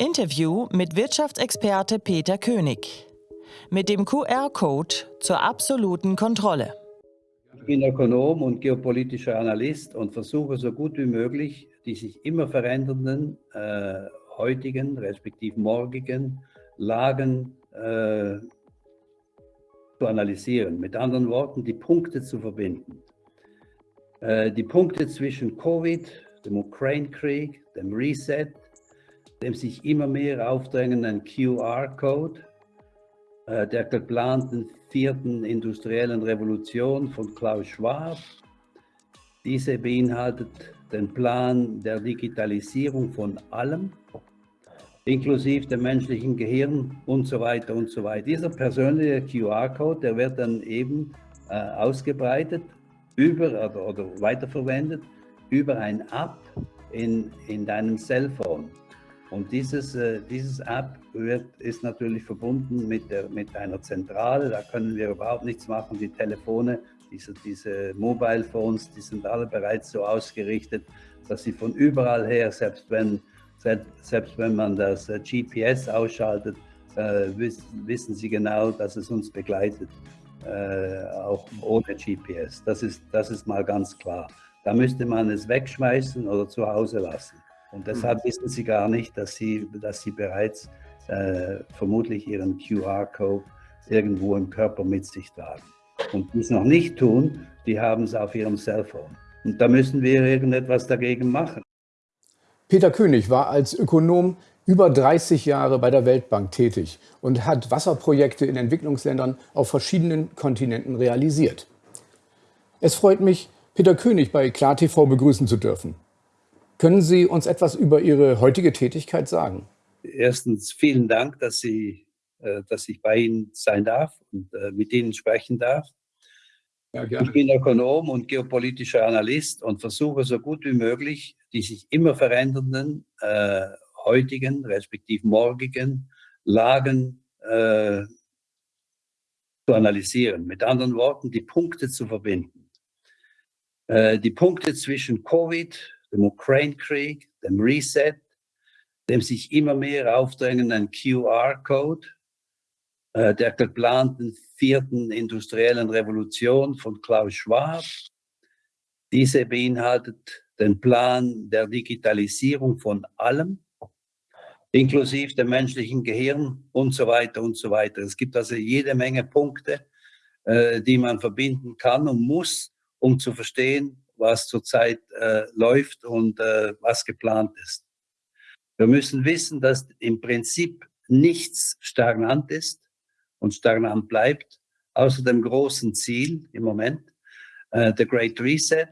Interview mit Wirtschaftsexperte Peter König. Mit dem QR-Code zur absoluten Kontrolle. Ich bin Ökonom und geopolitischer Analyst und versuche so gut wie möglich die sich immer verändernden äh, heutigen, respektive morgigen Lagen äh, zu analysieren. Mit anderen Worten, die Punkte zu verbinden. Äh, die Punkte zwischen Covid, dem Ukraine-Krieg, dem Reset, dem sich immer mehr aufdrängenden QR-Code, äh, der geplanten vierten industriellen Revolution von Klaus Schwab. Diese beinhaltet den Plan der Digitalisierung von allem, inklusive dem menschlichen Gehirn und so weiter und so weiter. Dieser persönliche QR-Code, der wird dann eben äh, ausgebreitet über oder, oder weiterverwendet über ein App in, in deinem Cellphone. Und dieses, äh, dieses App wird, ist natürlich verbunden mit, der, mit einer Zentrale, da können wir überhaupt nichts machen. Die Telefone, diese, diese Mobile Phones, die sind alle bereits so ausgerichtet, dass sie von überall her, selbst wenn selbst wenn man das äh, GPS ausschaltet, äh, wissen Sie genau, dass es uns begleitet, äh, auch ohne GPS. Das ist, das ist mal ganz klar. Da müsste man es wegschmeißen oder zu Hause lassen. Und deshalb mhm. wissen Sie gar nicht, dass Sie, dass Sie bereits äh, vermutlich Ihren QR-Code irgendwo im Körper mit sich tragen. Und die es noch nicht tun, die haben es auf ihrem Cellphone. Und da müssen wir irgendetwas dagegen machen. Peter König war als Ökonom über 30 Jahre bei der Weltbank tätig und hat Wasserprojekte in Entwicklungsländern auf verschiedenen Kontinenten realisiert. Es freut mich, Peter König bei KlarTV begrüßen zu dürfen. Können Sie uns etwas über Ihre heutige Tätigkeit sagen? Erstens vielen Dank, dass, Sie, äh, dass ich bei Ihnen sein darf und äh, mit Ihnen sprechen darf. Ja, ich bin Ökonom und geopolitischer Analyst und versuche so gut wie möglich die sich immer verändernden äh, heutigen, respektive morgigen Lagen äh, zu analysieren. Mit anderen Worten, die Punkte zu verbinden. Äh, die Punkte zwischen Covid, dem Ukraine-Krieg, dem Reset, dem sich immer mehr aufdrängenden QR-Code, äh, der geplanten vierten industriellen Revolution von Klaus Schwab. Diese beinhaltet den Plan der Digitalisierung von allem, inklusive dem menschlichen Gehirn und so weiter und so weiter. Es gibt also jede Menge Punkte, äh, die man verbinden kann und muss, um zu verstehen, was zurzeit äh, läuft und äh, was geplant ist. Wir müssen wissen, dass im Prinzip nichts stagnant ist und stagnant bleibt, außer dem großen Ziel im Moment, äh, The Great Reset,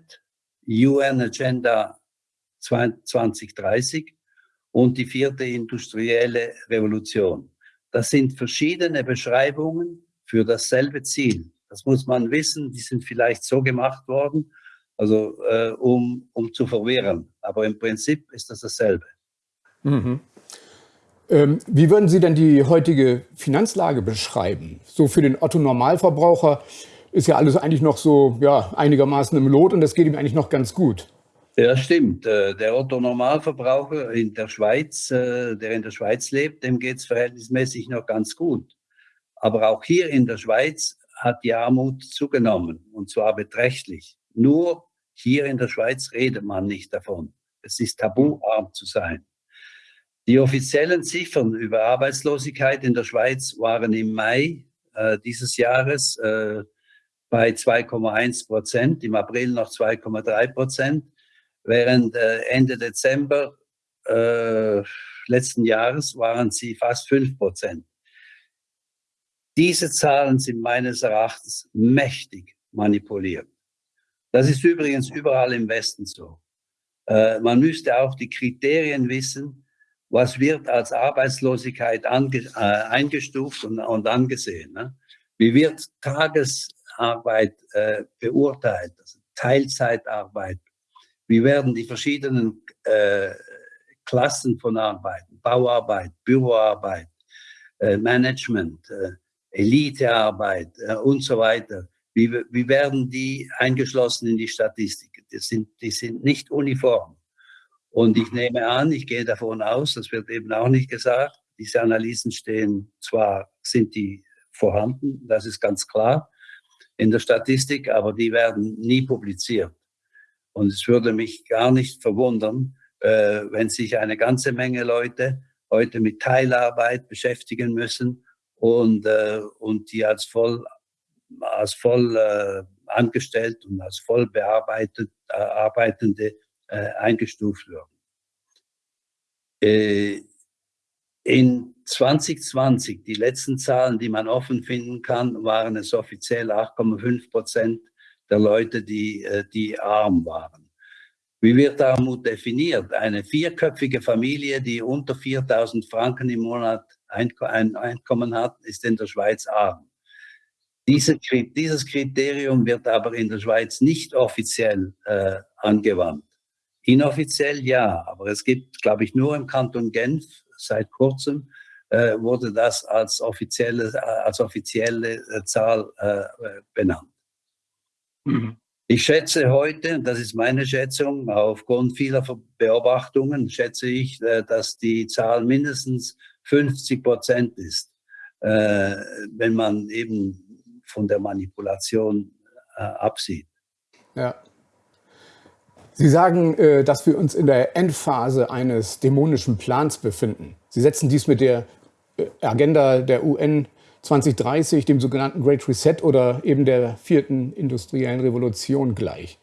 UN Agenda 2030 und die vierte industrielle Revolution. Das sind verschiedene Beschreibungen für dasselbe Ziel. Das muss man wissen, die sind vielleicht so gemacht worden, also äh, um, um zu verwirren. Aber im Prinzip ist das dasselbe. Mhm. Ähm, wie würden Sie denn die heutige Finanzlage beschreiben? So für den Otto-Normalverbraucher ist ja alles eigentlich noch so ja, einigermaßen im Lot und das geht ihm eigentlich noch ganz gut. Ja, stimmt. Äh, der Otto-Normalverbraucher in der Schweiz, äh, der in der Schweiz lebt, dem geht es verhältnismäßig noch ganz gut. Aber auch hier in der Schweiz hat die Armut zugenommen und zwar beträchtlich. Nur hier in der Schweiz redet man nicht davon. Es ist tabu, arm zu sein. Die offiziellen Ziffern über Arbeitslosigkeit in der Schweiz waren im Mai äh, dieses Jahres äh, bei 2,1 Prozent, im April noch 2,3 Prozent, während äh, Ende Dezember äh, letzten Jahres waren sie fast 5 Prozent. Diese Zahlen sind meines Erachtens mächtig manipuliert. Das ist übrigens überall im Westen so. Äh, man müsste auch die Kriterien wissen, was wird als Arbeitslosigkeit äh, eingestuft und, und angesehen. Ne? Wie wird Tages, Arbeit äh, beurteilt, also Teilzeitarbeit. Wie werden die verschiedenen äh, Klassen von Arbeiten, Bauarbeit, Büroarbeit, äh, Management, Elitearbeit und so weiter, wie, wie werden die eingeschlossen in die Statistik? Die sind, die sind nicht uniform. Und ich nehme an, ich gehe davon aus, das wird eben auch nicht gesagt, diese Analysen stehen zwar, sind die vorhanden, das ist ganz klar in der Statistik, aber die werden nie publiziert. Und es würde mich gar nicht verwundern, äh, wenn sich eine ganze Menge Leute heute mit Teilarbeit beschäftigen müssen und, äh, und die als voll, als voll äh, angestellt und als voll bearbeitet, äh, arbeitende äh, eingestuft werden. Äh, in 2020, die letzten Zahlen, die man offen finden kann, waren es offiziell 8,5 Prozent der Leute, die, äh, die arm waren. Wie wird Armut definiert? Eine vierköpfige Familie, die unter 4000 Franken im Monat ein Einkommen hat, ist in der Schweiz arm. Diese, dieses Kriterium wird aber in der Schweiz nicht offiziell äh, angewandt. Inoffiziell ja, aber es gibt, glaube ich, nur im Kanton Genf seit kurzem äh, wurde das als offizielle, als offizielle äh, Zahl äh, benannt. Mhm. Ich schätze heute, das ist meine Schätzung, aufgrund vieler Beobachtungen schätze ich, äh, dass die Zahl mindestens 50 Prozent ist, äh, wenn man eben von der Manipulation absieht. Ja. Sie sagen, äh, dass wir uns in der Endphase eines dämonischen Plans befinden. Sie setzen dies mit der äh, Agenda der UN 2030, dem sogenannten Great Reset oder eben der vierten industriellen Revolution gleich.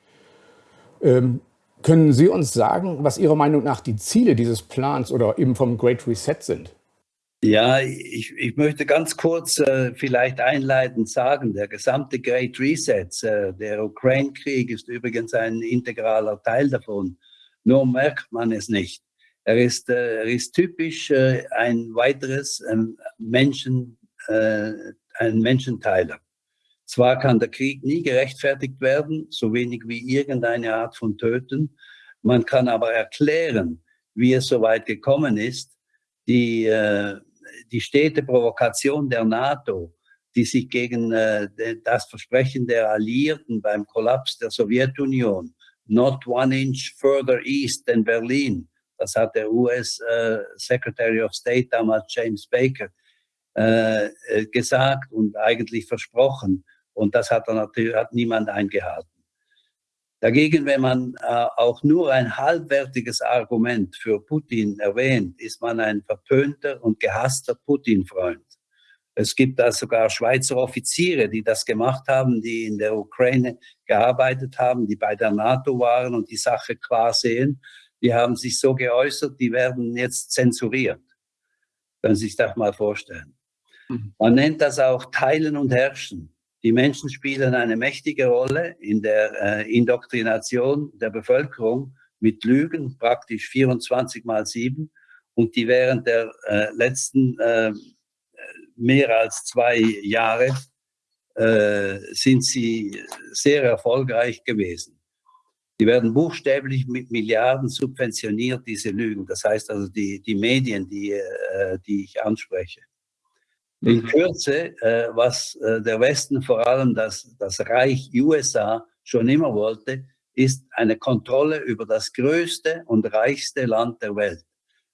Ähm, können Sie uns sagen, was Ihrer Meinung nach die Ziele dieses Plans oder eben vom Great Reset sind? Ja, ich, ich möchte ganz kurz äh, vielleicht einleitend sagen, der gesamte Great Reset, äh, der Ukraine-Krieg ist übrigens ein integraler Teil davon. Nur merkt man es nicht. Er ist, äh, er ist typisch äh, ein weiteres ähm, Menschen, äh, ein Menschenteiler. Zwar kann der Krieg nie gerechtfertigt werden, so wenig wie irgendeine Art von Töten. Man kann aber erklären, wie es so weit gekommen ist. Die äh, die stete Provokation der NATO, die sich gegen äh, das Versprechen der Alliierten beim Kollaps der Sowjetunion, not one inch further east than Berlin, das hat der US äh, Secretary of State damals James Baker äh, äh, gesagt und eigentlich versprochen. Und das hat, er natürlich, hat niemand eingehalten. Dagegen, wenn man äh, auch nur ein halbwertiges Argument für Putin erwähnt, ist man ein verpönter und gehasster Putin-Freund. Es gibt da sogar Schweizer Offiziere, die das gemacht haben, die in der Ukraine gearbeitet haben, die bei der NATO waren und die Sache klar sehen. Die haben sich so geäußert, die werden jetzt zensuriert. Können Sie sich das mal vorstellen. Mhm. Man nennt das auch Teilen und Herrschen. Die Menschen spielen eine mächtige Rolle in der äh, Indoktrination der Bevölkerung mit Lügen, praktisch 24 mal 7. Und die während der äh, letzten äh, mehr als zwei Jahre äh, sind sie sehr erfolgreich gewesen. Die werden buchstäblich mit Milliarden subventioniert, diese Lügen. Das heißt also die, die Medien, die, äh, die ich anspreche. In. Kürze, äh, was äh, der Westen, vor allem das, das Reich USA, schon immer wollte, ist eine Kontrolle über das größte und reichste Land der Welt,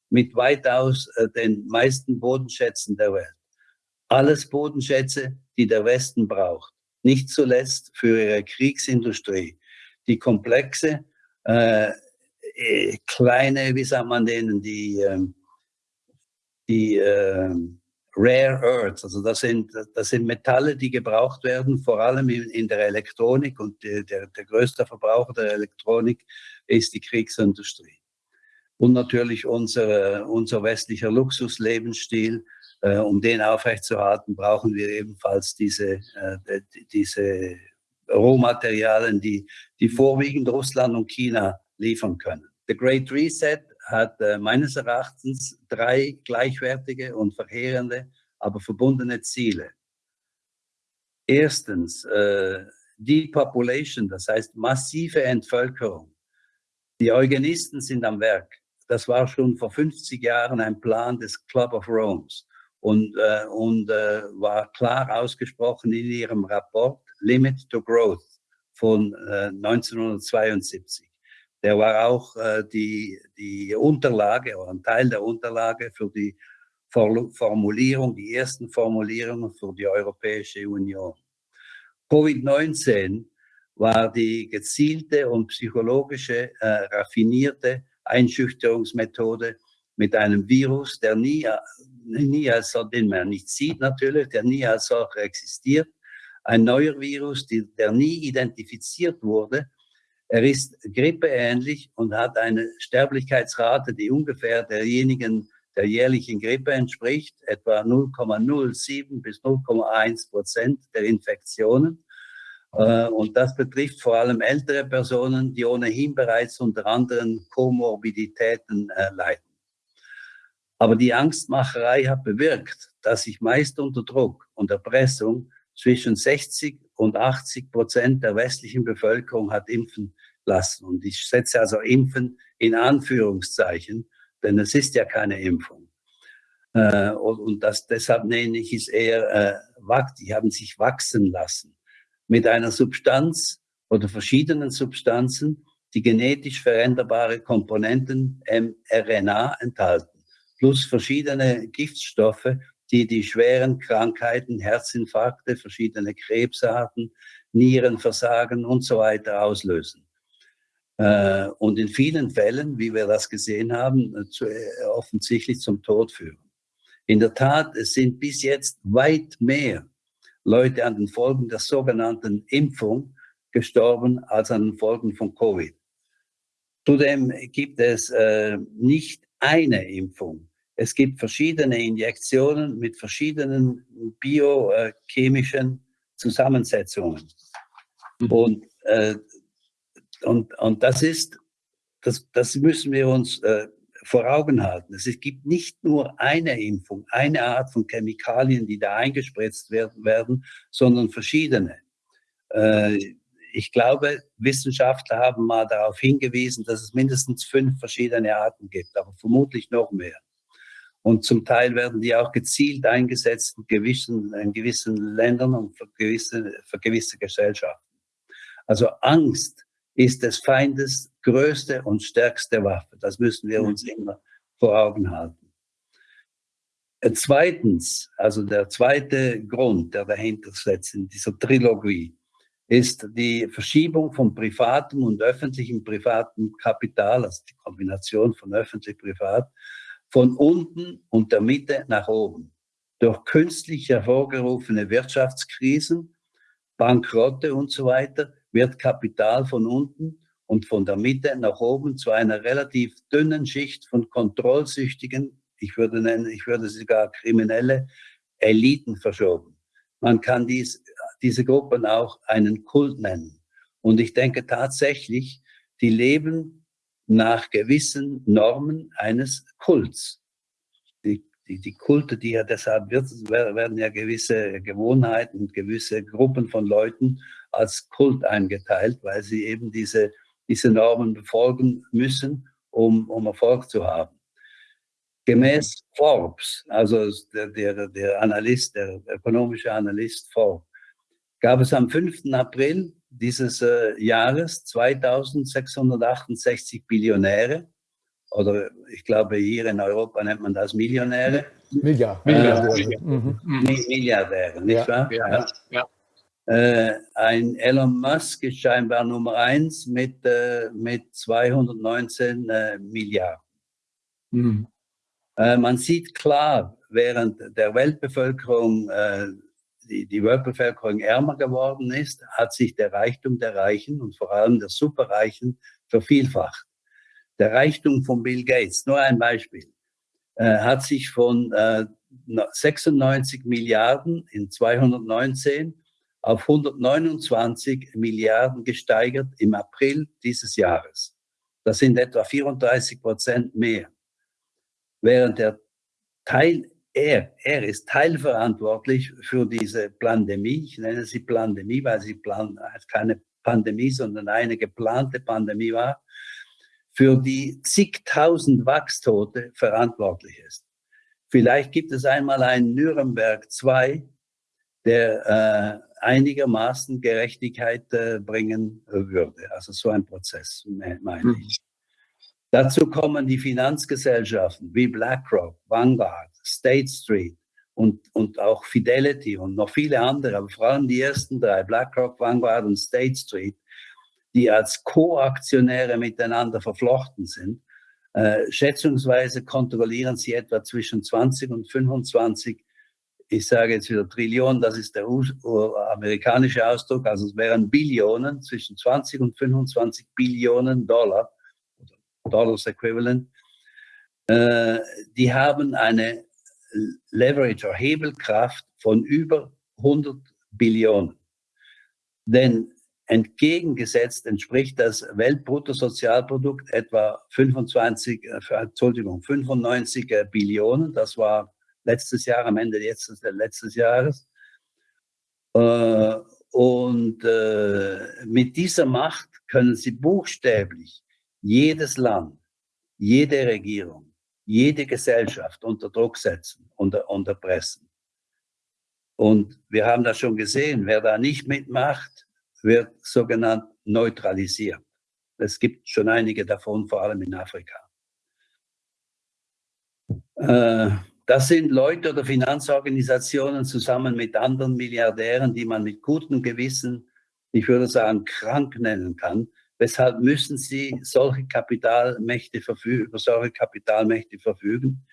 mit weitaus äh, den meisten Bodenschätzen der Welt. Alles Bodenschätze, die der Westen braucht, nicht zuletzt für ihre Kriegsindustrie, die komplexe, äh, äh kleine, wie sagt man denen, die, ähm, die äh, Rare Earths. Also das sind, das sind Metalle, die gebraucht werden, vor allem in, in der Elektronik. Und der, der größte Verbraucher der Elektronik ist die Kriegsindustrie. Und natürlich unser, unser westlicher Luxuslebensstil. Äh, um den aufrechtzuerhalten, brauchen wir ebenfalls diese, äh, diese Rohmaterialien, die, die vorwiegend Russland und China liefern können. The Great Reset hat äh, meines Erachtens drei gleichwertige und verheerende, aber verbundene Ziele. Erstens, äh, Depopulation, das heißt massive Entvölkerung. Die Eugenisten sind am Werk. Das war schon vor 50 Jahren ein Plan des Club of Rome und, äh, und äh, war klar ausgesprochen in ihrem Rapport Limit to Growth von äh, 1972. der war auch äh, die, die Unterlage oder ein Teil der Unterlage für die Formulierung, die ersten Formulierungen für die Europäische Union. Covid-19 war die gezielte und psychologische, äh, raffinierte Einschüchterungsmethode mit einem Virus, der nie, nie als, den man nicht sieht natürlich, der nie als solcher existiert. Ein neuer Virus, die, der nie identifiziert wurde. Er ist grippeähnlich und hat eine Sterblichkeitsrate, die ungefähr derjenigen der jährlichen Grippe entspricht, etwa 0,07 bis 0,1 Prozent der Infektionen. Äh, und das betrifft vor allem ältere Personen, die ohnehin bereits unter anderen Komorbiditäten äh, leiden. Aber die Angstmacherei hat bewirkt, dass sich meist unter Druck und Erpressung zwischen 60 und 80 Prozent der westlichen Bevölkerung hat impfen lassen. Und ich setze also Impfen in Anführungszeichen, denn es ist ja keine Impfung. Äh, und das, deshalb nenne ich es eher, die haben sich wachsen lassen mit einer Substanz oder verschiedenen Substanzen, die genetisch veränderbare Komponenten mRNA enthalten, plus verschiedene Giftstoffe, die die schweren Krankheiten, Herzinfarkte, verschiedene Krebsarten, Nierenversagen und so weiter auslösen. Äh, und in vielen Fällen, wie wir das gesehen haben, äh, offensichtlich zum Tod führen. In der Tat, es sind bis jetzt weit mehr Leute an den Folgen der sogenannten Impfung gestorben als an den Folgen von Covid. Zudem gibt es äh, nicht eine Impfung. Es gibt verschiedene Injektionen mit verschiedenen biochemischen Zusammensetzungen. Mhm. Und, äh, und, und das ist, das, das müssen wir uns äh, vor Augen halten. Es gibt nicht nur eine Impfung, eine Art von Chemikalien, die da eingespritzt werden, werden sondern verschiedene. Äh, ich glaube, Wissenschaftler haben mal darauf hingewiesen, dass es mindestens fünf verschiedene Arten gibt, aber vermutlich noch mehr. Und zum Teil werden die auch gezielt eingesetzt in gewissen, in gewissen Ländern und für gewisse, für gewisse Gesellschaften. Also Angst ist des Feindes größte und stärkste Waffe. Das müssen wir uns immer vor Augen halten. Äh, zweitens, also der zweite Grund, der dahinter sitzt in dieser Trilogie, ist die Verschiebung von privatem und öffentlichem privatem Kapital, also die Kombination von öffentlich-privat, von unten und der Mitte nach oben. Durch künstlich hervorgerufene Wirtschaftskrisen, Bankrotte und so weiter wird Kapital von unten und von der Mitte nach oben zu einer relativ dünnen Schicht von kontrollsüchtigen, ich würde nennen, ich würde sogar kriminelle Eliten verschoben. Man kann dies, diese Gruppen auch einen Kult nennen. Und ich denke tatsächlich, die leben nach gewissen Normen eines Kults. Die, die, die Kulte, die ja deshalb wird, werden ja gewisse Gewohnheiten, gewisse Gruppen von Leuten als Kult eingeteilt, weil sie eben diese, diese Normen befolgen müssen, um, um Erfolg zu haben. Gemäß Forbes, also der, der, der Analyst, der ökonomische Analyst Forbes, gab es am 5. April dieses äh, Jahres 2668 Billionäre, oder ich glaube hier in Europa nennt man das Millionäre. Milliard. Milliardäre. Äh, mhm. Milliardäre, nicht ja. wahr? Ja. ja. Äh, ein Elon Musk ist scheinbar Nummer eins mit, äh, mit 219 äh, Milliarden. Mhm. Äh, man sieht klar, während der Weltbevölkerung, äh, die, die Weltbevölkerung ärmer geworden ist, hat sich der Reichtum der Reichen und vor allem der Superreichen vervielfacht. Der Reichtum von Bill Gates, nur ein Beispiel, äh, hat sich von 96 Milliarden in 219 auf 129 Milliarden gesteigert im April dieses Jahres. Das sind etwa 34 Prozent mehr. Während der Teil, er, er ist teilverantwortlich für diese Pandemie. Ich nenne sie Pandemie, weil sie plan, keine Pandemie, sondern eine geplante Pandemie war, für die zigtausend Wachstote verantwortlich ist. Vielleicht gibt es einmal einen Nürnberg 2, der äh, einigermaßen Gerechtigkeit äh, bringen würde. Also so ein Prozess, meine mhm. ich. Dazu kommen die Finanzgesellschaften wie BlackRock, Vanguard, State Street und, und auch Fidelity und noch viele andere, aber vor allem die ersten drei, BlackRock, Vanguard und State Street, die als Co-Aktionäre miteinander verflochten sind. Äh, schätzungsweise kontrollieren sie etwa zwischen 20 und 25 ich sage jetzt wieder Trillionen, das ist der amerikanische Ausdruck, also es wären Billionen, zwischen 20 und 25 Billionen Dollar, Dollars Equivalent, äh, die haben eine Leverage oder Hebelkraft von über 100 Billionen. Denn entgegengesetzt entspricht das Weltbruttosozialprodukt etwa 25, äh, Entschuldigung, 95 Billionen. Das war letztes Jahr, am Ende letztes, letztes Jahres. Äh, und äh, mit dieser Macht können sie buchstäblich jedes Land, jede Regierung, jede Gesellschaft unter Druck setzen, unter, unter Pressen. Und wir haben das schon gesehen, wer da nicht mitmacht, wird sogenannt neutralisiert. Es gibt schon einige davon, vor allem in Afrika. Äh, das sind Leute oder Finanzorganisationen zusammen mit anderen Milliardären, die man mit gutem Gewissen, ich würde sagen, krank nennen kann. Weshalb müssen sie solche Kapitalmächte verfügen, über solche Kapitalmächte verfügen?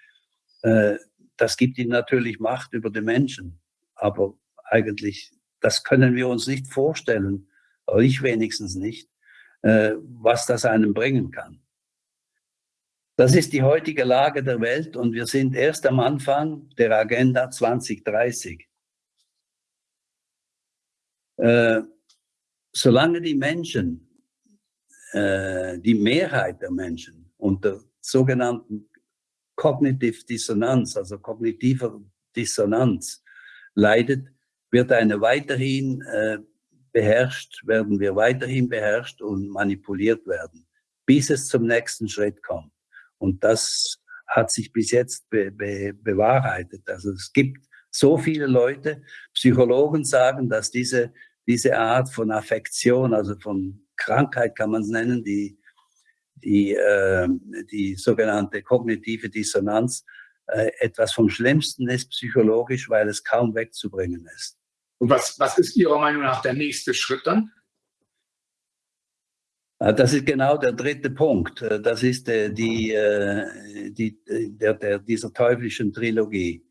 Äh, das gibt ihnen natürlich Macht über die Menschen. Aber eigentlich, das können wir uns nicht vorstellen, oder ich wenigstens nicht, äh, was das einem bringen kann. Das ist die heutige Lage der Welt und wir sind erst am Anfang der Agenda 2030. Äh, solange die Menschen, äh, die Mehrheit der Menschen unter sogenannten Cognitive Dissonanz, also kognitiver Dissonanz leidet, wird eine weiterhin äh, beherrscht, werden wir weiterhin beherrscht und manipuliert werden, bis es zum nächsten Schritt kommt. Und das hat sich bis jetzt be be bewahrheitet. Also es gibt so viele Leute, Psychologen sagen, dass diese, diese Art von Affektion, also von Krankheit kann man es nennen, die, die, äh, die sogenannte kognitive Dissonanz, äh, etwas vom Schlimmsten ist psychologisch, weil es kaum wegzubringen ist. Und was, was ist Ihrer Meinung nach der nächste Schritt dann? Ah, das ist genau der dritte Punkt. Äh, das ist die, äh, die, der, der, dieser teuflischen Trilogie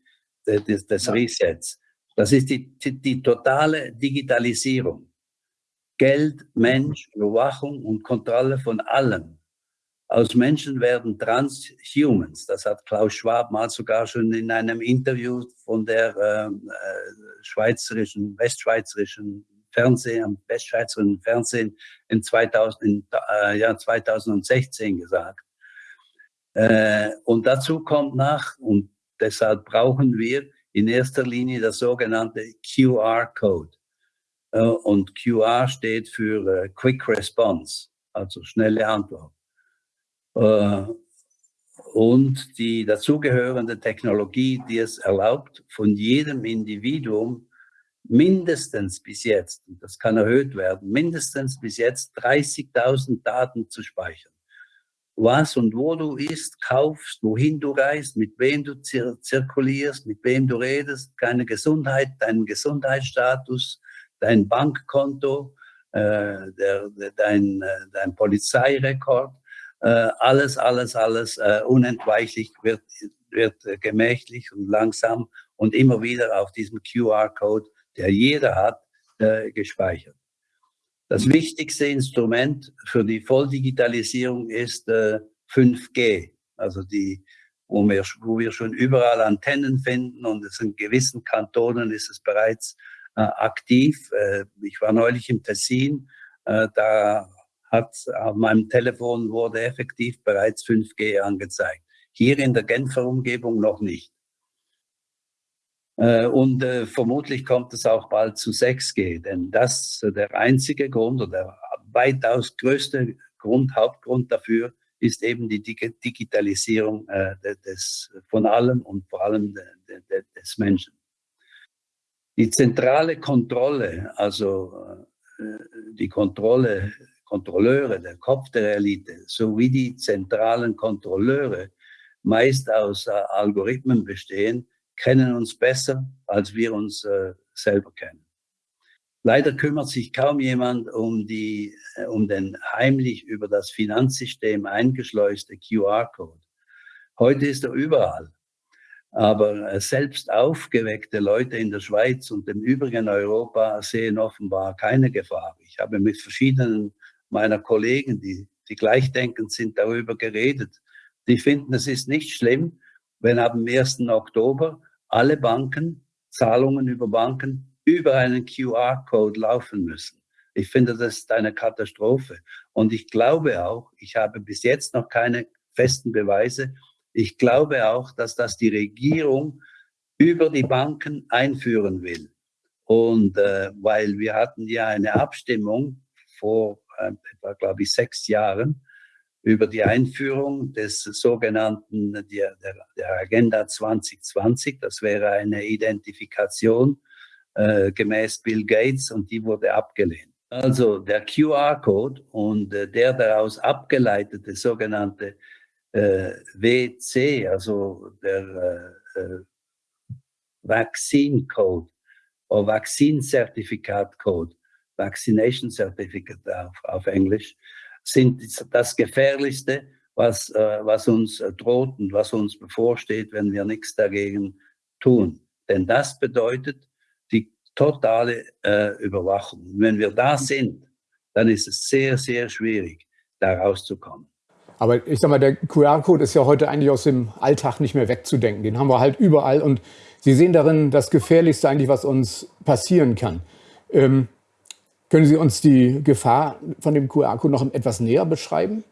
des, des Resets. Das ist die, die, die totale Digitalisierung. Geld, Mensch, Überwachung und Kontrolle von allem. Aus Menschen werden Transhumans. Das hat Klaus Schwab mal sogar schon in einem Interview von der äh, schweizerischen, westschweizerischen Fernsehen, am westschweizerischen Fernsehen in 2000, in, äh, ja, 2016 gesagt. Äh, und dazu kommt nach, und deshalb brauchen wir in erster Linie das sogenannte QR-Code. Äh, und QR steht für äh, Quick Response, also schnelle Antwort. Äh, und die dazugehörende Technologie, die es erlaubt, von jedem Individuum mindestens bis jetzt, und das kann erhöht werden, mindestens bis jetzt 30.000 Daten zu speichern. Was und wo du isst, kaufst, wohin du reist, mit wem du zir zirkulierst, mit wem du redest, deine Gesundheit, deinen Gesundheitsstatus, dein Bankkonto, äh, der, der, dein, äh, dein Polizeirekord, äh, alles, alles, alles unentweichlich wird, wird gemächlich und langsam und immer wieder auf diesem QR-Code der jeder hat, gespeichert. Das wichtigste Instrument für die Volldigitalisierung ist äh, 5G, also die, wo wir, wo wir schon überall Antennen finden und in gewissen Kantonen ist es bereits aktiv. Äh, ich war neulich im Tessin, äh, da hat auf meinem Telefon wurde effektiv bereits 5G angezeigt. Hier in der Genfer Umgebung noch nicht. Äh, und äh, vermutlich kommt es auch bald zu 6G, denn das äh, der einzige Grund oder der weitaus größte Grund, Hauptgrund dafür ist eben die Digitalisierung des, von allem und vor allem des Menschen. Die zentrale Kontrolle, also äh, die Kontrolle, Kontrolleure, der Kopf der Elite, sowie die zentralen Kontrolleure meist aus äh, Algorithmen bestehen, kennen uns besser, als wir uns äh, selber kennen. Leider kümmert sich kaum jemand um, die, um den heimlich über das Finanzsystem eingeschleuste QR-Code. Heute ist er überall. Aber äh, selbst aufgeweckte Leute in der Schweiz und im übrigen Europa sehen offenbar keine Gefahr. Ich habe mit verschiedenen meiner Kollegen, die, die gleichdenkend sind, darüber geredet. Die finden, es ist nicht schlimm, wenn ab dem 1. Oktober alle Banken, Zahlungen über Banken über einen QR-Code laufen müssen. Ich finde, das ist eine Katastrophe. Und ich glaube auch, ich habe bis jetzt noch keine festen Beweise, ich glaube auch, dass das die Regierung über die Banken einführen will. Und äh, weil wir hatten ja eine Abstimmung vor äh, etwa, glaube ich, sechs Jahren über die Einführung des sogenannten der, der Agenda 2020. Das wäre eine Identifikation äh, gemäß Bill Gates und die wurde abgelehnt. Also der QR-Code und äh, der daraus abgeleitete sogenannte äh, WC, also der äh, äh, Vaccine Code oder Vaccine Certificate Code, Vaccination Certificate auf, auf Englisch, sind das Gefährlichste, was, äh, was uns droht und was uns bevorsteht, wenn wir nichts dagegen tun. Denn das bedeutet, totale äh, Überwachung. Und wenn wir da sind, dann ist es sehr, sehr schwierig, da rauszukommen. Aber ich sag mal, der QR-Code ist ja heute eigentlich aus dem Alltag nicht mehr wegzudenken. Den haben wir halt überall und Sie sehen darin das Gefährlichste eigentlich, was uns passieren kann. Ähm, können Sie uns die Gefahr von dem QR-Code noch etwas näher beschreiben?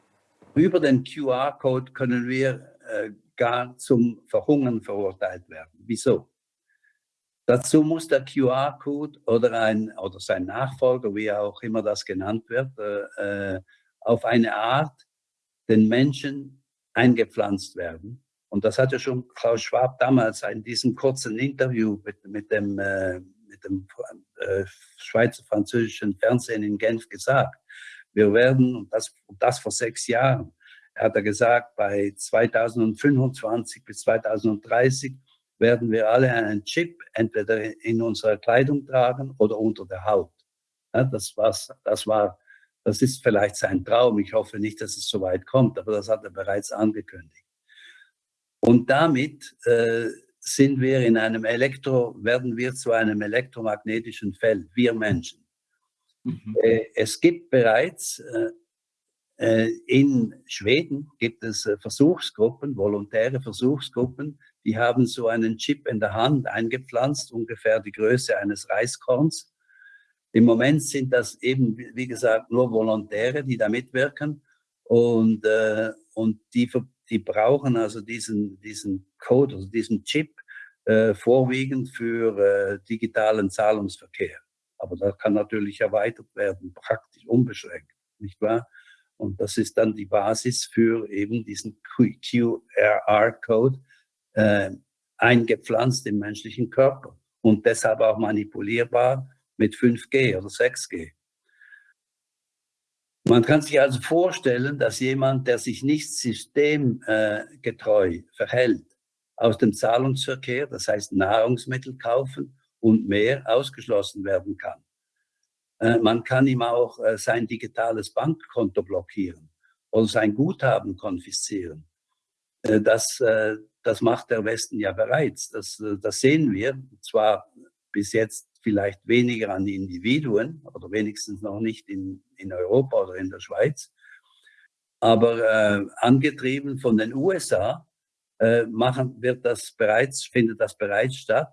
Über den QR-Code können wir äh, gar zum Verhungern verurteilt werden. Wieso? Dazu muss der QR-Code oder, oder sein Nachfolger, wie auch immer das genannt wird, äh, äh, auf eine Art den Menschen eingepflanzt werden. Und das hat ja schon Klaus Schwab damals in diesem kurzen Interview mit, mit dem, äh, mit dem äh, Schweizer-französischen Fernsehen in Genf gesagt. Wir werden, und das, und das vor sechs Jahren, hat er gesagt, bei 2025 bis 2030 werden wir alle einen Chip entweder in unserer Kleidung tragen oder unter der Haut. Ja, das, war's, das, war, das ist vielleicht sein Traum. Ich hoffe nicht, dass es so weit kommt, aber das hat er bereits angekündigt. Und damit äh, sind wir in einem Elektro, werden wir zu einem elektromagnetischen Feld, wir Menschen. Mhm. Äh, es gibt bereits äh, äh in Schweden gibt es äh, Versuchsgruppen, volontäre Versuchsgruppen, die haben so einen Chip in der Hand eingepflanzt, ungefähr die Größe eines Reiskorns. Im Moment sind das eben, wie gesagt, nur Volontäre, die da mitwirken. Und, äh, und die, die brauchen also diesen, diesen Code, also diesen Chip, äh, vorwiegend für äh, digitalen Zahlungsverkehr. Aber das kann natürlich erweitert werden, praktisch unbeschränkt, nicht wahr? Und das ist dann die Basis für eben diesen QRR-Code, äh, eingepflanzt im menschlichen Körper und deshalb auch manipulierbar mit 5G oder 6G. Man kann sich also vorstellen, dass jemand, der sich nicht systemgetreu äh, verhält, aus dem Zahlungsverkehr, das heißt Nahrungsmittel kaufen und mehr, ausgeschlossen werden kann. Äh, man kann ihm auch äh, sein digitales Bankkonto blockieren oder sein Guthaben konfiszieren. Das, das macht der Westen ja bereits. Das, das sehen wir. Zwar bis jetzt vielleicht weniger an die Individuen oder wenigstens noch nicht in, in Europa oder in der Schweiz. Aber äh, angetrieben von den USA äh, machen, wird das bereits, findet das bereits statt,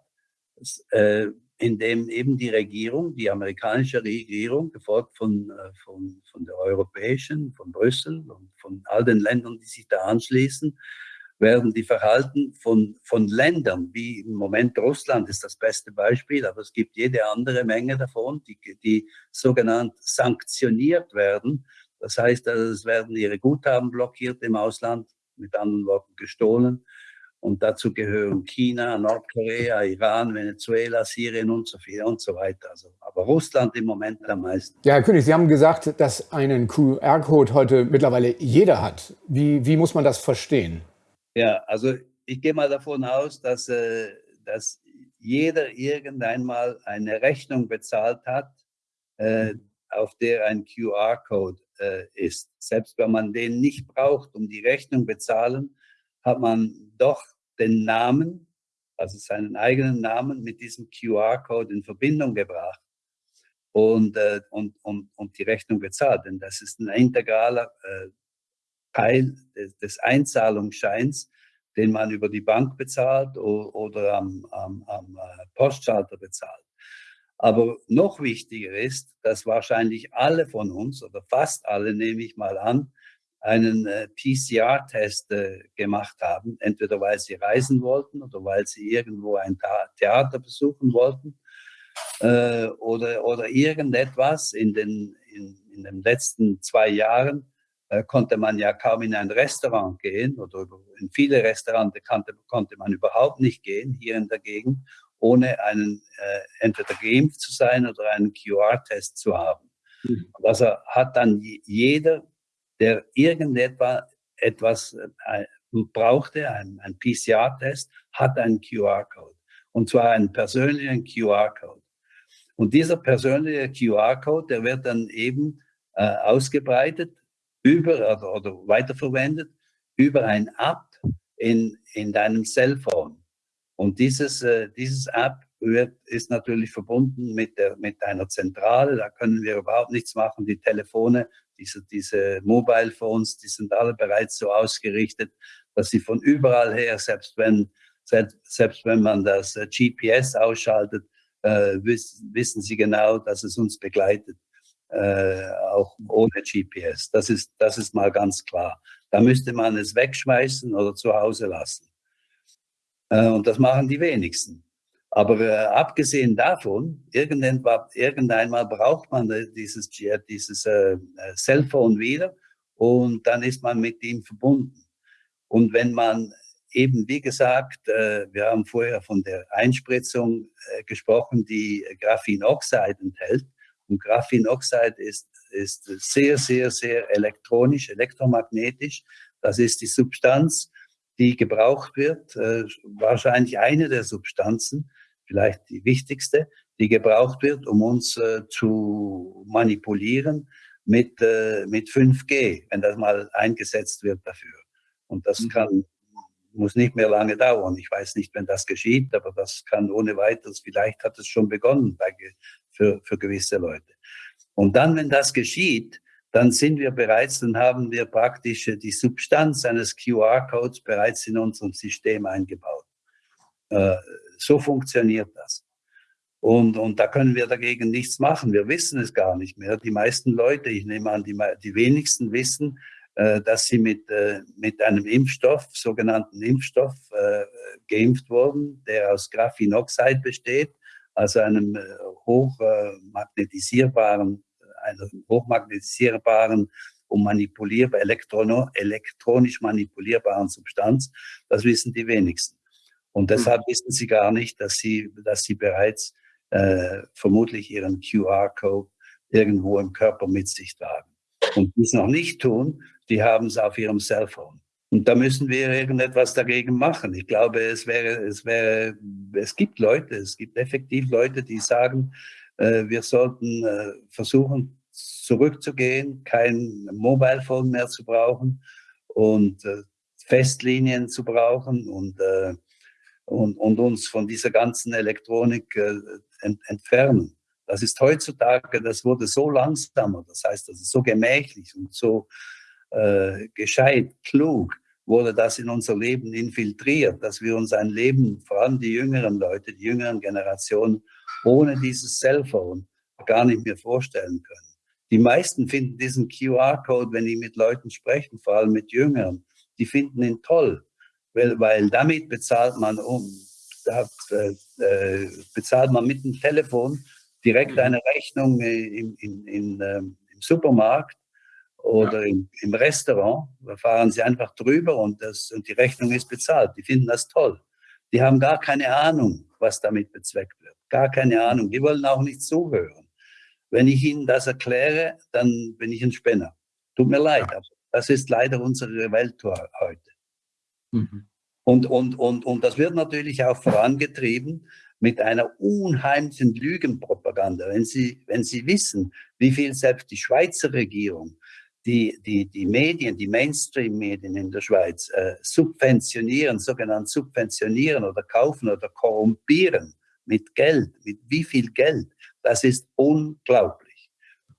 äh, indem eben die Regierung, die amerikanische Regierung, gefolgt von, von, von der europäischen, von Brüssel und von all den Ländern, die sich da anschließen, werden die Verhalten von, von Ländern, wie im Moment Russland ist das beste Beispiel, aber es gibt jede andere Menge davon, die, die sogenannt sanktioniert werden. Das heißt, also, es werden ihre Guthaben blockiert im Ausland, mit anderen Worten gestohlen. Und dazu gehören China, Nordkorea, Iran, Venezuela, Syrien und so viel und so weiter. Also, aber Russland im Moment am meisten. Ja, Herr König, Sie haben gesagt, dass einen QR-Code heute mittlerweile jeder hat. Wie, wie muss man das verstehen? Ja, also ich gehe mal davon aus, dass, äh, dass jeder irgendwann mal eine Rechnung bezahlt hat, äh, auf der ein QR-Code äh, ist. Selbst wenn man den nicht braucht, um die Rechnung bezahlen, hat man doch den Namen, also seinen eigenen Namen mit diesem QR-Code in Verbindung gebracht und, äh, und, und, und die Rechnung bezahlt. Denn das ist ein integraler äh, Teil des, Einzahlungsscheins, den man über die Bank bezahlt oder, am, am, am äh, Postschalter bezahlt. Aber noch wichtiger ist, dass wahrscheinlich alle von uns oder fast alle, nehme ich mal an, einen äh, PCR-Test äh, gemacht haben, entweder weil sie reisen wollten oder weil sie irgendwo ein Theater besuchen wollten oder, oder irgendetwas. In den, in, in den letzten zwei Jahren konnte man ja kaum in ein Restaurant gehen oder in viele Restaurants konnte, konnte man überhaupt nicht gehen hier in der Gegend, ohne einen äh, entweder geimpft zu sein oder einen QR-Test zu haben. Mhm. Also hat dann jeder der irgendetwas etwas, äh, brauchte, ein, ein PCR-Test, hat einen QR-Code. Und zwar einen persönlichen QR-Code. Und dieser persönliche QR-Code, der wird dann eben äh, ausgebreitet über oder, oder weiterverwendet über ein App in, in deinem Cellphone. Und dieses, äh, dieses App wird, ist natürlich verbunden mit, der, mit einer Zentrale. Da können wir überhaupt nichts machen. Die Telefone diese, diese Mobile Phones, die sind alle bereits so ausgerichtet, dass sie von überall her, selbst wenn, selbst, selbst wenn man das äh, GPS ausschaltet, äh, wiss, wissen sie genau, dass es uns begleitet, äh, auch ohne GPS. Das ist, das ist mal ganz klar. Da müsste man es wegschmeißen oder zu Hause lassen. Äh, und das machen die wenigsten. Aber äh, abgesehen davon, irgendwann, irgendeinmal braucht man äh, dieses, dieses äh, äh, Cellphone wieder und dann ist man mit ihm verbunden. Und wenn man eben, wie gesagt, äh, wir haben vorher von der Einspritzung äh, gesprochen, die Graphenoxid enthält. Und Graphenoxid ist, ist sehr, sehr, sehr elektronisch, elektromagnetisch. Das ist die Substanz, die gebraucht wird, äh, wahrscheinlich eine der Substanzen, vielleicht die wichtigste, die gebraucht wird, um uns äh, zu manipulieren mit, äh, mit 5G, wenn das mal eingesetzt wird dafür. Und das mhm. kann, muss nicht mehr lange dauern. Ich weiß nicht, wenn das geschieht, aber das kann ohne weiteres, vielleicht hat es schon begonnen bei, für, für gewisse Leute. Und dann, wenn das geschieht, dann sind wir bereits, dann haben wir praktisch die Substanz eines QR-Codes bereits in unserem System eingebaut. Äh, so funktioniert das. Und, und da können wir dagegen nichts machen. Wir wissen es gar nicht mehr. Die meisten Leute, ich nehme an, die, die wenigsten wissen, äh, dass sie mit, äh, mit einem Impfstoff, sogenannten Impfstoff, äh, geimpft wurden, der aus Graphenoxid besteht, also einem äh, hochmagnetisierbaren, einer hochmagnetisierbaren und manipulierbar, elektronisch manipulierbaren Substanz. Das wissen die wenigsten. Und hm. deshalb wissen sie gar nicht, dass sie, dass sie bereits äh, vermutlich ihren QR-Code irgendwo im Körper mit sich tragen. Und die es noch nicht tun, die haben es auf ihrem Cellphone. Und da müssen wir irgendetwas dagegen machen. Ich glaube, es wäre, es wäre, es gibt Leute, es gibt effektiv Leute, die sagen, äh, wir sollten äh, versuchen, zurückzugehen, kein Mobile Phone mehr zu brauchen und äh, Festlinien zu brauchen und äh, und, und uns von dieser ganzen Elektronik äh, ent, entfernen. Das ist heutzutage, das wurde so langsamer, das heißt, das ist so gemächlich und so äh, gescheit, klug, wurde das in unser Leben infiltriert, dass wir uns ein Leben, vor allem die jüngeren Leute, die jüngeren Generationen, ohne dieses Cellphone gar nicht mehr vorstellen können. Die meisten finden diesen QR-Code, wenn die mit Leuten sprechen, vor allem mit Jüngeren, die finden ihn toll weil, weil damit bezahlt man um, da, äh, äh, bezahlt man mit dem Telefon direkt mhm. eine Rechnung in, in, in, ähm, im Supermarkt oder ja. im, im, Restaurant, da fahren sie einfach drüber und, das, und die Rechnung ist bezahlt. Die finden das toll. Die haben gar keine Ahnung, was damit bezweckt wird. Gar keine Ahnung. Die wollen auch nicht zuhören. Wenn ich ihnen das erkläre, dann bin ich ein Spinner. Tut mir leid, aber das ist leider unsere Welt heute. Mhm. Und, und, und, und das wird natürlich auch vorangetrieben mit einer unheimlichen Lügenpropaganda. Wenn Sie, wenn Sie wissen, wie viel selbst die Schweizer Regierung die, die, die Medien, die Mainstream-Medien in der Schweiz äh, subventionieren, sogenannt subventionieren oder kaufen oder korrumpieren mit Geld, mit wie viel Geld, das ist unglaublich.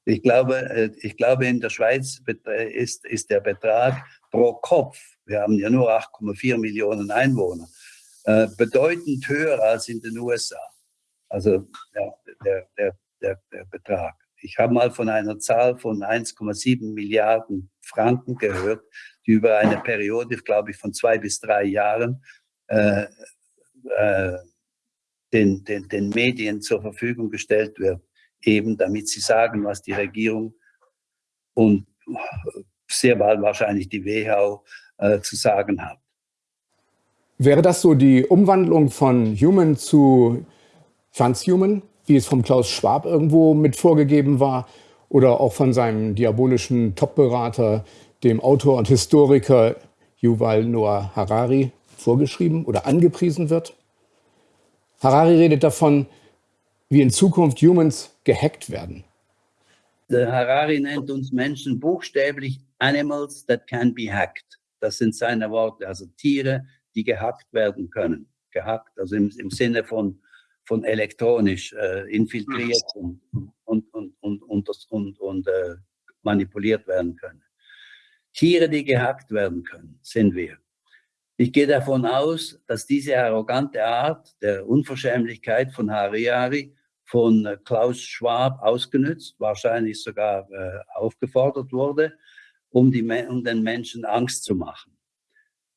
Ich glaube, äh, ich glaube in der Schweiz ist, ist der Betrag pro Kopf, wir haben ja nur 8,4 Millionen Einwohner, äh, bedeutend höher als in den USA. Also ja, der, der, der, der Betrag. Ich habe mal von einer Zahl von 1,7 Milliarden Franken gehört, die über eine Periode, glaube ich, von zwei bis drei Jahren äh, äh, den, den, den Medien zur Verfügung gestellt wird, eben damit sie sagen, was die Regierung und sehr bald wahrscheinlich die WHO äh, zu sagen hat. Wäre das so die Umwandlung von Human zu Transhuman? Wie es vom Klaus Schwab irgendwo mit vorgegeben war oder auch von seinem diabolischen Top-Berater, dem Autor und Historiker Yuval Noah Harari vorgeschrieben oder angepriesen wird. Harari redet davon, wie in Zukunft Humans gehackt werden. Der Harari nennt uns Menschen buchstäblich Animals that can be hacked. Das sind seine Worte, also Tiere, die gehackt werden können. Gehackt, also im, im Sinne von von elektronisch äh, infiltriert und, und, und, und, und, und, und äh, manipuliert werden können. Tiere, die gehackt werden können, sind wir. Ich gehe davon aus, dass diese arrogante Art der Unverschämlichkeit von Harari von äh, Klaus Schwab ausgenützt, wahrscheinlich sogar äh, aufgefordert wurde, um, die, um den Menschen Angst zu machen.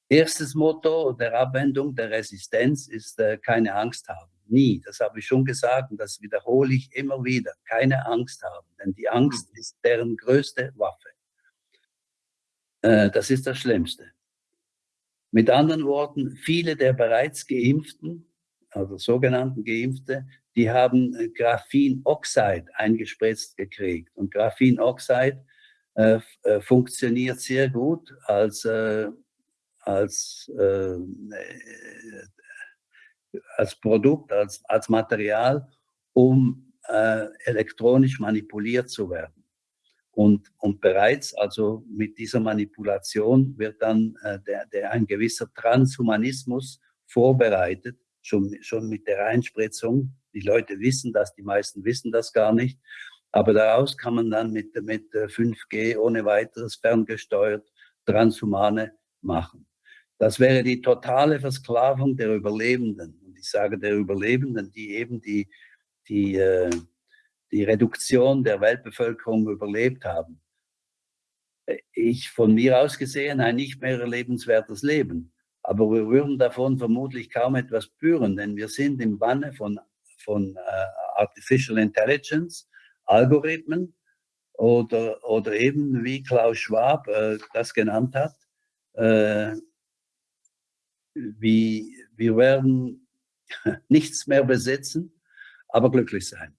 Erstes Motto der Abwendung der Resistenz ist äh, keine Angst haben nie. Das habe ich schon gesagt und das wiederhole ich immer wieder. Keine Angst haben, denn die Angst mhm. ist deren größte Waffe. Äh, das ist das Schlimmste. Mit anderen Worten, viele der bereits Geimpften, also sogenannten Geimpfte, die haben äh, Graphenoxid eingespritzt gekriegt. Und Graphenoxid äh, äh, funktioniert sehr gut als, äh, als äh, als Produkt, als, als Material, um äh, elektronisch manipuliert zu werden. Und, und bereits also mit dieser Manipulation wird dann äh, der, der ein gewisser Transhumanismus vorbereitet, schon, schon mit der Einspritzung. Die Leute wissen das, die meisten wissen das gar nicht. Aber daraus kann man dann mit, mit 5G äh, ohne weiteres ferngesteuert Transhumane machen. Das wäre die totale Versklavung der Überlebenden ich sage der Überlebenden, die eben die, die, äh, die Reduktion der Weltbevölkerung überlebt haben. Ich von mir aus gesehen ein nicht mehr lebenswertes Leben. Aber wir würden davon vermutlich kaum etwas spüren, denn wir sind im Banne von, von äh, Artificial Intelligence, Algorithmen oder, oder eben, wie Klaus Schwab äh, das genannt hat, äh, wie, wir werden nichts mehr besitzen, aber glücklich sein.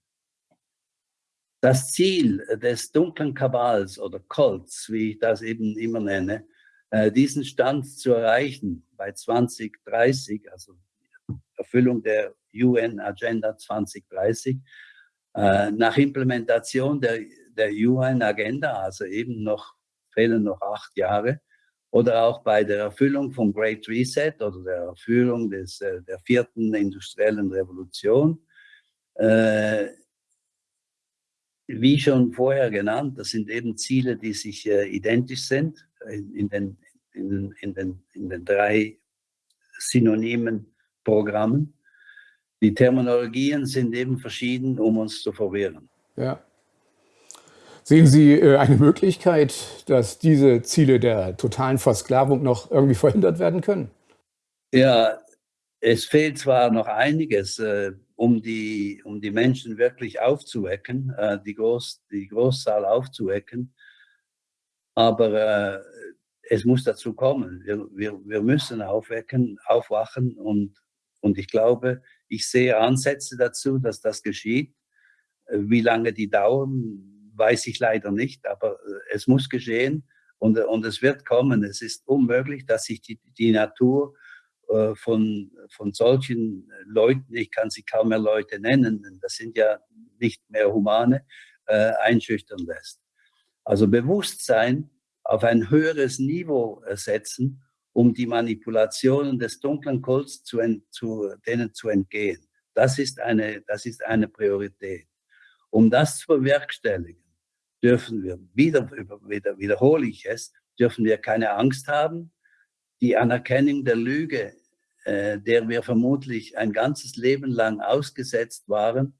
Das Ziel des dunklen Kabals oder Kults, wie ich das eben immer nenne, äh, diesen Stand zu erreichen bei 2030, also Erfüllung der UN Agenda 2030, äh, nach Implementation der, der UN Agenda, also eben noch fehlen noch acht Jahre, oder auch bei der Erfüllung von Great Reset oder der Erfüllung des, äh, der vierten industriellen Revolution. Äh, wie schon vorher genannt, das sind eben Ziele, die sich äh, identisch sind in, in, den, in, in, den, in den drei synonymen Programmen. Die Terminologien sind eben verschieden, um uns zu verwirren. Ja. Sehen Sie äh, eine Möglichkeit, dass diese Ziele der totalen Versklavung noch irgendwie verhindert werden können? Ja, es fehlt zwar noch einiges, äh, um, die, um die Menschen wirklich aufzuwecken, äh, die, Groß, die Großzahl aufzuwecken. Aber es muss dazu kommen. Wir, wir, wir müssen aufwecken, aufwachen und, und ich glaube, ich sehe Ansätze dazu, dass das geschieht. Wie lange die dauern, weiß ich leider nicht, aber äh, es muss geschehen und, und es wird kommen. Es ist unmöglich, dass sich die, die Natur äh, von, von solchen Leuten, ich kann sie kaum mehr Leute nennen, denn das sind ja nicht mehr Humane, äh, einschüchtern lässt. Also Bewusstsein auf ein höheres Niveau setzen, um die Manipulationen des dunklen Kults zu, zu, denen zu entgehen. Das ist, eine, das ist eine Priorität. Um das zu bewerkstelligen, dürfen wir, wieder, wieder wiederhole ich es, dürfen wir keine Angst haben. Die Anerkennung der Lüge, äh, der wir vermutlich ein ganzes Leben lang ausgesetzt waren,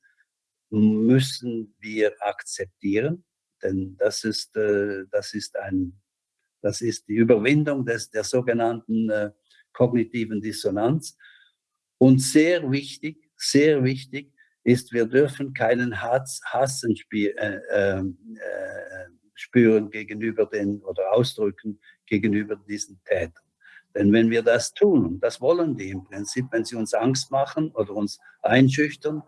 müssen wir akzeptieren, denn das ist, äh, das ist, ein, das ist die Überwindung des, der sogenannten äh, kognitiven Dissonanz. Und sehr wichtig, sehr wichtig ist, wir dürfen keinen Hass, Hassen spiel, äh, ähm, äh, spüren gegenüber den oder ausdrücken gegenüber diesen Tätern. Denn wenn wir das tun, und das wollen die im Prinzip, wenn sie uns Angst machen oder uns einschüchtern,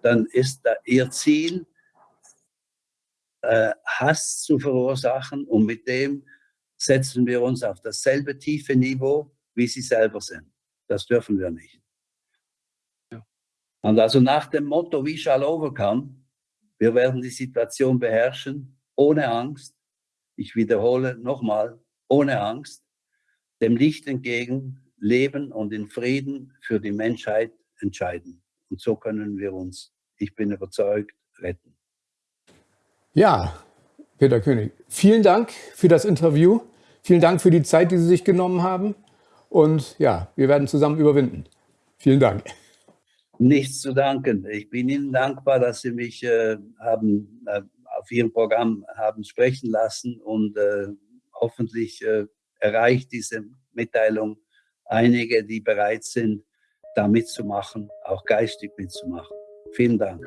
dann ist da ihr Ziel, äh, Hass zu verursachen und mit dem setzen wir uns auf dasselbe tiefe Niveau, wie sie selber sind. Das dürfen wir nicht. Und also nach dem Motto, we shall overcome, wir werden die Situation beherrschen, ohne Angst. Ich wiederhole nochmal, ohne Angst, dem Licht entgegen leben und in Frieden für die Menschheit entscheiden. Und so können wir uns, ich bin überzeugt, retten. Ja, Peter König, vielen Dank für das Interview. Vielen Dank für die Zeit, die Sie sich genommen haben. Und ja, wir werden zusammen überwinden. Vielen Dank. Nichts zu danken. Ich bin Ihnen dankbar, dass Sie mich äh, haben, äh, auf Ihrem Programm haben sprechen lassen und äh, hoffentlich äh, erreicht diese Mitteilung einige, die bereit sind, da mitzumachen, auch geistig mitzumachen. Vielen Dank.